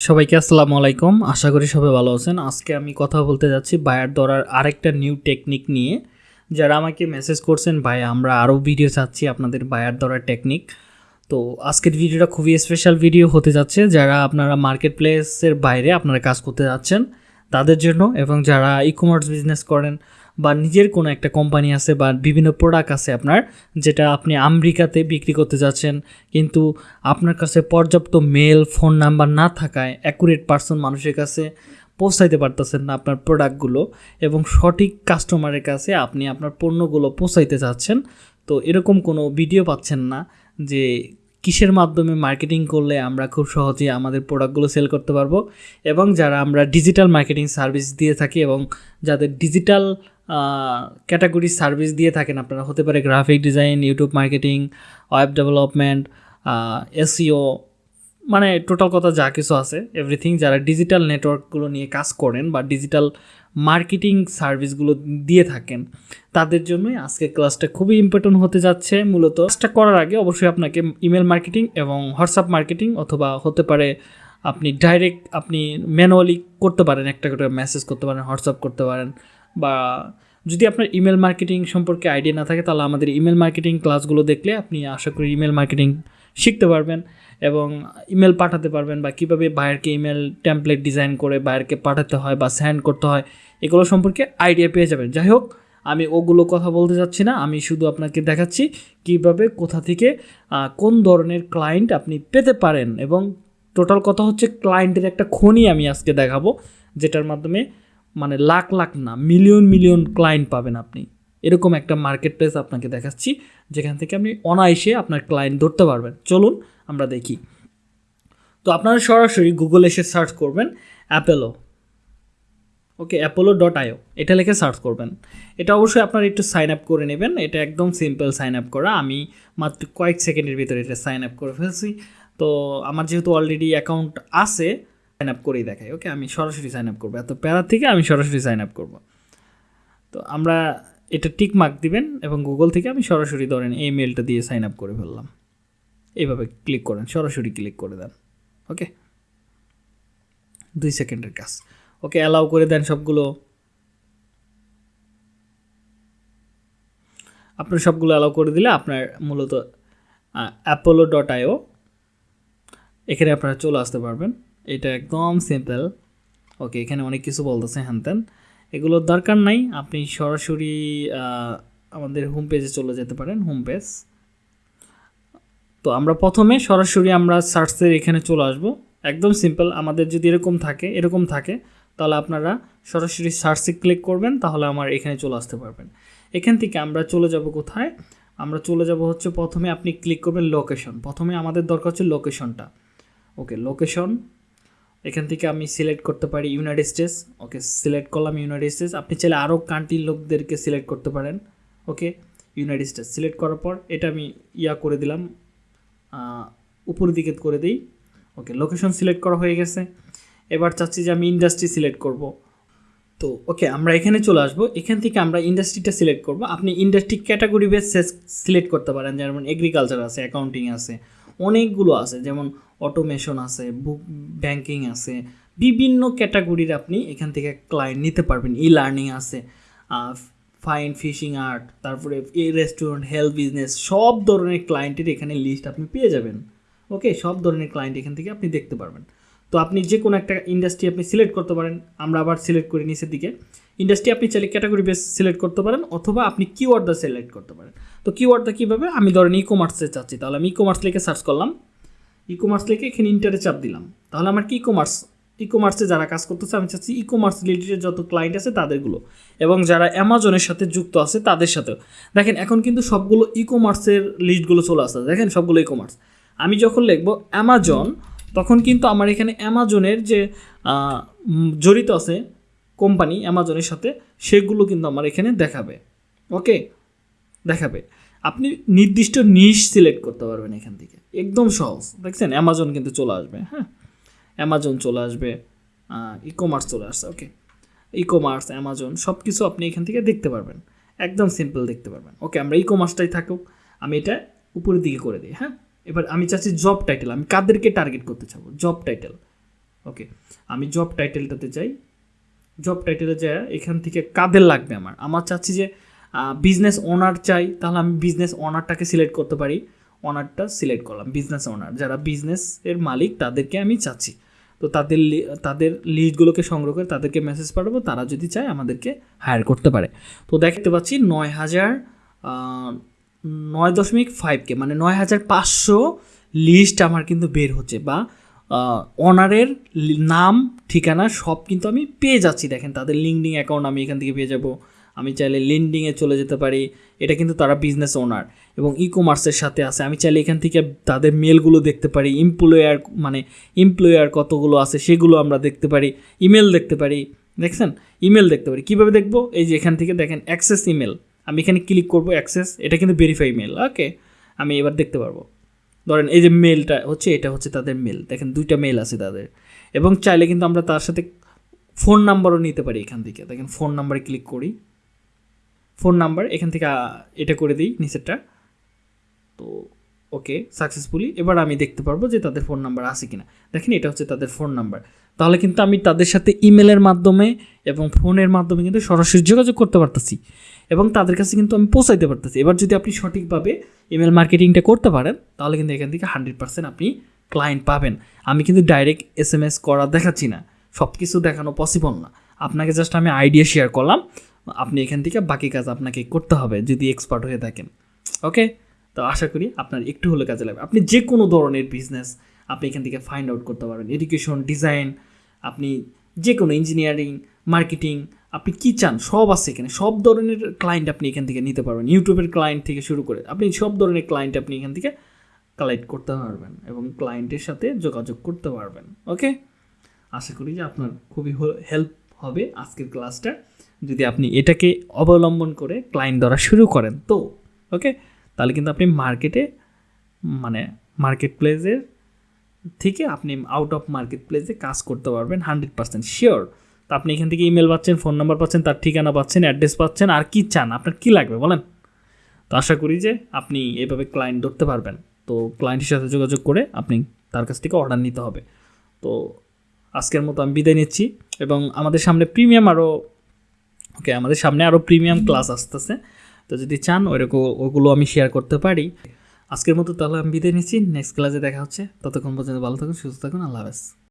সবাইকে আসসালামু আলাইকুম। আশা করি সবাই ভালো আছেন। আজকে আমি কথা বলতে যাচ্ছি বায়ার ধরার আরেকটা নিউ টেকনিক নিয়ে। যারা আমাকে মেসেজ করছেন ভাই আমরা আরও ভিডিও চাচ্ছি আপনাদের বায়ার ধরার টেকনিক। তো আজকের ভিডিওটা খুবই স্পেশাল ভিডিও হতে যাচ্ছে। যারা আপনারা মার্কেট প্লেসের বাইরে আপনারা কাজ করতে যাচ্ছেন, তাদের জন্য এবং যারা ই কমার্স বিজনেস করেন বা নিজের কোনো একটা কোম্পানি আছে বা বিভিন্ন প্রোডাক্ট আছে আপনার, যেটা আপনি আমেরিকাতে বিক্রি করতে যাচ্ছেন, কিন্তু আপনার কাছে পর্যাপ্ত মেল ফোন নাম্বার না থাকায় অ্যাকুরেট পার্সন মানুষের কাছে পৌঁছাইতে পারতেছেন না আপনার প্রোডাক্টগুলো এবং সঠিক কাস্টমারের কাছে আপনি আপনার পণ্যগুলো পৌঁছাইতে চাচ্ছেন তো এরকম কোনো ভিডিও পাচ্ছেন না যে কিসের মাধ্যমে মার্কেটিং করলে আমরা খুব সহজে আমাদের প্রোডাক্টগুলো সেল করতে পারব? এবং যারা আমরা ডিজিটাল মার্কেটিং সার্ভিস দিয়ে থাকি এবং যাদের ডিজিটাল ক্যাটাগরি সার্ভিস দিয়ে থাকেন, আপনারা হতে পারে graphic design YouTube marketing web development SEO মানে টোটাল কথা যা কিছু আছে এভরিথিং যারা ডিজিটাল নেটওয়ার্কগুলো নিয়ে কাজ করেন বা ডিজিটাল মার্কেটিং সার্ভিসগুলো দিয়ে থাকেন। তাদের জন্যই আজকে ক্লাসটা খুবই ইম্পর্টেন্ট হতে যাচ্ছে। মূলত ক্লাসটা করার আগে অবশ্যই আপনাকে ইমেল মার্কেটিং এবং হোয়াটসঅ্যাপ মার্কেটিং অথবা হতে পারে আপনি ডাইরেক্ট আপনি ম্যানুয়ালি করতে পারেন, একটা করে মেসেজ করতে পারেন হোয়াটসঅ্যাপ করতে পারেন বা যদি আপনার ইমেল মার্কেটিং সম্পর্কে আইডিয়া না থাকে তাহলে আমাদের ইমেল মার্কেটিং ক্লাসগুলো দেখলে আপনি আশা করি ইমেল মার্কেটিং শিখতে পারবেন এবং ইমেল পাঠাতে পারবেন বা কীভাবে বায়ারকে ইমেল টেমপ্লেট ডিজাইন করে বায়ারকে পাঠাতে হয় বা স্যান্ড করতে হয়, এগুলো সম্পর্কে আইডিয়া পেয়ে যাবেন। যাই হোক, আমি ওগুলো কথা বলতে যাচ্ছি না, আমি শুধু আপনাকে দেখাচ্ছি কীভাবে কোথা থেকে কোন ধরনের ক্লায়েন্ট আপনি পেতে পারেন এবং টোটাল কথা হচ্ছে ক্লায়েন্টের একটা খনি আমি আজকে দেখাবো, যেটার মাধ্যমে মানে লাখ লাখ না মিলিয়ন মিলিয়ন ক্লায়েন্ট পাবেন আপনি। এরকম একটা মার্কেট প্লেস আপনাকে দেখাচ্ছি। যেখান থেকে আপনি অনায়াসে আপনার ক্লায়েন্ট ধরতে পারবেন। চলুন আমরা দেখি। তো আপনারা সরাসরি গুগল এসে সার্চ করবেন Apollo okay Apollo dot io এটা লিখে সার্চ করবেন। এটা অবশ্যই আপনারা একটু সাইন আপ করে নেবেন। এটা একদম সিম্পল সাইন আপ করা। আমি মাত্র কয়েক সেকেন্ডের ভিতরে এটা সাইন আপ করে ফেলছি। তো আমার যেহেতু অলরেডি অ্যাকাউন্ট আছে সাইন আপ করেই দেখাই। ওকে আমি সরাসরি সাইন আপ করব। এত প্যারা থেকে আমি সরাসরি সাইন আপ করব। তো আমরা এটা টিক মার্ক দিবেন এবং গুগল থেকে আমি সরাসরি ধরেন এই মেলটা দিয়ে সাইন আপ করে ফেললাম। এইভাবে ক্লিক করেন, সরাসরি ক্লিক করে দেন। ওকে দুই সেকেন্ডের কাজ। ওকে অ্যালাউ করে দেন সবগুলো। আপনার সবগুলো অ্যালাউ করে দিলে আপনার মূলত অ্যাপোলো ডট আইও এখানে আপনারা চলে আসতে পারবেন। এটা একদম সিম্পল ওকে এখানে অনেক কিছু বলতেছে, হ্যান এগুলোর দরকার নাই। আপনি সরাসরি আমাদের হোম পেজে চলে যেতে পারেন হোম পেজ তো আমরা প্রথমে সরাসরি আমরা সার্চের এখানে চলে আসব। একদম সিম্পল আমাদের যদি এরকম থাকে এরকম থাকে, তাহলে আপনারা সরাসরি সার্চে ক্লিক করবেন, তাহলে আমার এখানে চলে আসতে পারবেন। এখান থেকে আমরা চলে যাব কোথায়? আমরা চলে যাব হচ্ছে প্রথমে আপনি ক্লিক করবেন লোকেশন প্রথমে আমাদের দরকার হচ্ছে লোকেশনটা ওকে লোকেশন এখান থেকে আমি সিলেক্ট করতে পারি ইউনাইটেড স্টেটস ওকে সিলেক্ট করলাম ইউনাইটেড স্টেটস আপনি চাইলে আরও কান্ট্রির লোকদেরকে সিলেক্ট করতে পারেন ওকে ইউনাইটেড স্টেটস সিলেক্ট করার পর এটা আমি ইয়া করে দিলাম উপরের দিকে করে দিই ওকে লোকেশন সিলেক্ট করা হয়ে গেছে, এবার চাচ্ছি যে আমি ইন্ডাস্ট্রি সিলেক্ট করব, তো ওকে আমরা এখানে চলে আসব, এখান থেকে আমরা ইন্ডাস্ট্রিটা সিলেক্ট করব, আপনি ইন্ডাস্ট্রি ক্যাটাগরি বেস সিলেক্ট করতে পারেন, যেমন এগ্রিকালচার আছে অ্যাকাউন্টিং আছে, অনেকগুলো আছে, যেমন অটোমেশন আছে বুক ব্যাংকিং আছে, বিভিন্ন ক্যাটাগরির আপনি এখান থেকে ক্লায়েন্ট নিতে পারবেন। ই লার্নিং আছে ফাইন ফিশিং আর্ট তারপরে এ রেস্টুরেন্ট হেলথ বিজনেস সব ধরনের ক্লায়েন্টের এখানে লিস্ট আপনি পেয়ে যাবেন। ওকে সব ধরনের ক্লায়েন্ট এখান থেকে আপনি দেখতে পারবেন। তো আপনি যে কোনো একটা ইন্ডাস্ট্রি আপনি সিলেক্ট করতে পারেন, আমরা আবার সিলেক্ট করি নিচের দিকে। ইন্ডাস্ট্রি আপনি চাইলে ক্যাটাগরি বেস সিলেক্ট করতে পারেন, অথবা আপনি কিওয়ার্ডটা সিলেক্ট করতে পারেন। তো কিওয়ার্ডটা কীভাবে? আমি ধরেন ই কমার্সে চাচ্ছি, তাহলে আমি ই কমার্স লিখে সার্চ করলাম। ই কমার্স লিখে এখানে ইন্টারে চাপ দিলাম। তাহলে আমার কি ই কমার্স ই কমার্সে যারা কাজ করতেছে, আমি চাচ্ছি ই কমার্স রিলেটেড যত ক্লায়েন্ট আছে তাদেরগুলো এবং যারা অ্যামাজনের সাথে যুক্ত আছে তাদের সাথেও। দেখেন, এখন কিন্তু সবগুলো ই কমার্সের লিস্টগুলো চলে আসছে দেখেন, সবগুলো ই কমার্স আমি যখন লিখব অ্যামাজন তখন কিন্তু আমার এখানে অ্যামাজনের যে জড়িত আছে কোম্পানি অ্যামাজনের সাথে, সেগুলো কিন্তু আমার এখানে দেখাবে। ওকে দেখাবে। আপনি নির্দিষ্ট নিশ সিলেক্ট করতে পারবেন এখান থেকে। একদম সহজ। দেখছেন অ্যামাজন কিন্তু চলে আসবে হ্যাঁ? অ্যামাজন চলে আসবে ই কমার্স চলে আসছে ওকে ই কমার্স অ্যামাজন সব কিছু আপনি এখান থেকে দেখতে পারবেন। একদম সিম্পল দেখতে পারবেন। ওকে আমরা ই কমার্সটাই থাকুক, আমি এটা উপরের দিকে করে দিই হ্যাঁ? এবার আমি চাচ্ছি জব টাইটেল আমি কাদেরকে টার্গেট করতে চাবো? জব টাইটেল ওকে আমি জব টাইটেলটাতে যাই। জব টাইটেলে যায় এখান থেকে কাদের লাগবে আমার? আমার চাচ্ছি যে বিজনেস ওনার চাই, তাহলে আমি বিজনেস ওনারটাকে সিলেক্ট করতে পারি। ওনারটা সিলেক্ট করলাম বিজনেস ওনার যারা বিজনেসের মালিক, তাদেরকে আমি চাচ্ছি। তো তাদের তাদের লিস্টগুলোকে সংগ্রহ করে তাদেরকে মেসেজ পাঠাবো, তারা যদি চায় আমাদেরকে হায়ার করতে পারে। তো দেখতে পাচ্ছি নয় হাজার নয় দশমিক ফাইভকে মানে নয় হাজার পাঁচশো লিস্ট আমার কিন্তু বের হচ্ছে বা অনারের নাম, ঠিকানা সব কিন্তু আমি পেয়ে যাচ্ছি। দেখেন তাদের লিঙ্কডিং অ্যাকাউন্ট আমি এখান থেকে পেয়ে যাব। আমি চাইলে লিঙ্কডিংয়ে চলে যেতে পারি। এটা কিন্তু তারা বিজনেস ওনার এবং ই কমার্সের সাথে আছে। আমি চাইলে এখান থেকে তাদের মেলগুলো দেখতে পারি। এমপ্লয়ার মানে এমপ্লয়ার কতগুলো আছে সেগুলো আমরা দেখতে পারি। ইমেল দেখতে পারি। দেখছেন? ইমেল দেখতে পারি। কীভাবে দেখব? এই যে এখান থেকে দেখেন অ্যাক্সেস ইমেল আমি এখানে ক্লিক করব অ্যাক্সেস এটা কিন্তু ভেরিফাই মেল ওকে আমি এবার দেখতে পারব। ধরেন এই যে মেলটা হচ্ছে, এটা হচ্ছে তাদের মেল দেখেন, দুইটা মেল আছে তাদের। এবং চাইলে কিন্তু আমরা তার সাথে ফোন নাম্বারও নিতে পারি এখান থেকে। দেখেন ফোন নাম্বারে ক্লিক করি। ফোন নাম্বার, এখান থেকে এটা করে দিই, নিচেরটা। তো, ওকে সাকসেসফুলি এবার আমি দেখতে পারব যে তাদের ফোন নাম্বার আছে কিনা। দেখেন, এটা হচ্ছে তাদের ফোন নাম্বার। তাহলে কিন্তু আমি তাদের সাথে ইমেলের মাধ্যমে এবং ফোনের মাধ্যমে কিন্তু সরাসরি যোগাযোগ করতে পারতেছি। এবং তাদের কাছে কিন্তু আমি পৌঁছাইতে পারতেছি। এবার যদি আপনি সঠিকভাবে ইমেল মার্কেটিংটা করতে পারেন, তাহলে কিন্তু এখান থেকে হান্ড্রেড পার্সেন্ট আপনি ক্লায়েন্ট পাবেন। আমি কিন্তু ডাইরেক্ট এস এম এস করা দেখাচ্ছি না। সব কিছু দেখানো পসিবল না। আপনাকে জাস্ট আমি আইডিয়া শেয়ার করলাম। আপনি এখান থেকে বাকি কাজ আপনাকে করতে হবে যদি এক্সপার্ট হয়ে থাকেন। ওকে তো আশা করি আপনার একটু হলে কাজে লাগবে। আপনি যে কোনো ধরনের বিজনেস আপনি এখান থেকে ফাইন্ড আউট করতে পারবেন। এডুকেশন ডিজাইন আপনি যে কোনো ইঞ্জিনিয়ারিং মার্কেটিং আপনি কী চান, সব আছে এখানে। সব ধরনের ক্লায়েন্ট আপনি এখান থেকে নিতে পারবেন। ইউটিউবের ক্লায়েন্ট থেকে শুরু করে আপনি সব ধরনের ক্লায়েন্ট আপনি এখান থেকে কালেক্ট করতে পারবেন এবং ক্লায়েন্টের সাথে যোগাযোগ করতে পারবেন। ওকে আশা করি যে আপনার খুবই হেল্প হবে আজকের ক্লাসটা যদি আপনি এটাকে অবলম্বন করে ক্লায়েন্ট ধরা শুরু করেন তো ওকে তাহলে কিন্তু আপনি মার্কেটে মানে মার্কেট প্লেসের থেকে আপনি আউট অফ মার্কেট প্লেসে কাজ করতে পারবেন হান্ড্রেড পার্সেন্ট শিওর তো আপনি এখান থেকে ইমেল পাচ্ছেন ফোন নাম্বার পাচ্ছেন, তার ঠিকানা পাচ্ছেন অ্যাড্রেস পাচ্ছেন, আর কি চান, আপনার কি লাগবে বলেন? তো আশা করি যে আপনি এভাবে ক্লায়েন্ট ধরতে পারবেন। তো ক্লায়েন্টের সাথে যোগাযোগ করে আপনি তার কাছ থেকে অর্ডার নিতে হবে। তো আজকের মতো আমি বিদায় নিচ্ছি এবং আমাদের সামনে প্রিমিয়াম আরও ওকে আমাদের সামনে আরও প্রিমিয়াম ক্লাস আসতেছে। তো যদি চান, ওইরকম, ওগুলো আমি শেয়ার করতে পারি। আজকের মতো তাহলে আমি বিদায় নিচ্ছি। নেক্সট ক্লাসে দেখা হচ্ছে। ততক্ষণ পর্যন্ত ভালো থাকুন, সুস্থ থাকুন। আল্লাহ হাফেজ।